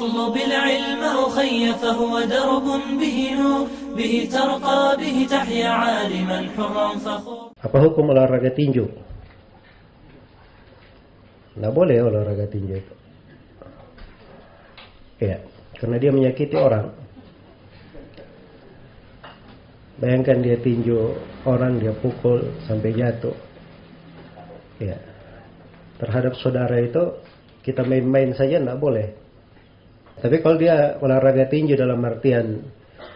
اطلب العلم أخي فهو درب به نور به ترقى به تحيا عالما حرا فخور Apa hukum olahraga tinju? Nggak boleh olahraga tinju itu. Ya, karena dia menyakiti orang. Bayangkan dia tinju orang, dia pukul sampai jatuh. Ya, terhadap saudara itu kita main-main saja nggak boleh. Tapi kalau dia olahraga tinju dalam artian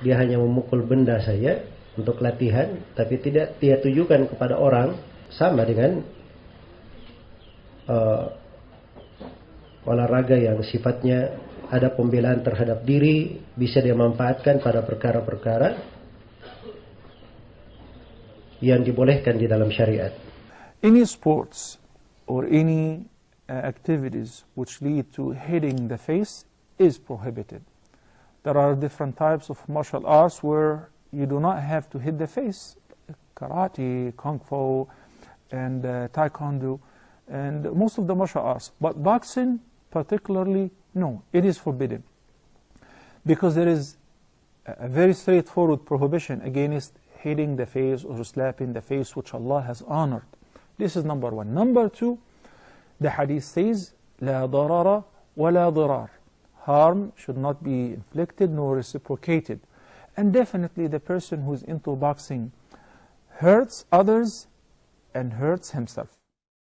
dia hanya memukul benda saja untuk latihan, tapi tidak dia tujukan kepada orang sama dengan uh, olahraga yang sifatnya ada pembelaan terhadap diri, bisa dia manfaatkan pada perkara-perkara yang dibolehkan di dalam syariat. Any sports or any uh, activities which lead to hitting the face is prohibited. There are different types of martial arts where you do not have to hit the face. Karate, Kung Fu, and uh, Taekwondo, and most of the martial arts. But boxing, particularly, no, it is forbidden. Because there is a very straightforward prohibition against hitting the face or slapping the face, which Allah has honored. This is number one. Number two, the hadith says, لا ضرر ولا ضرار. Harm should not be inflicted nor reciprocated. And definitely the person who's into boxing hurts others and hurts himself.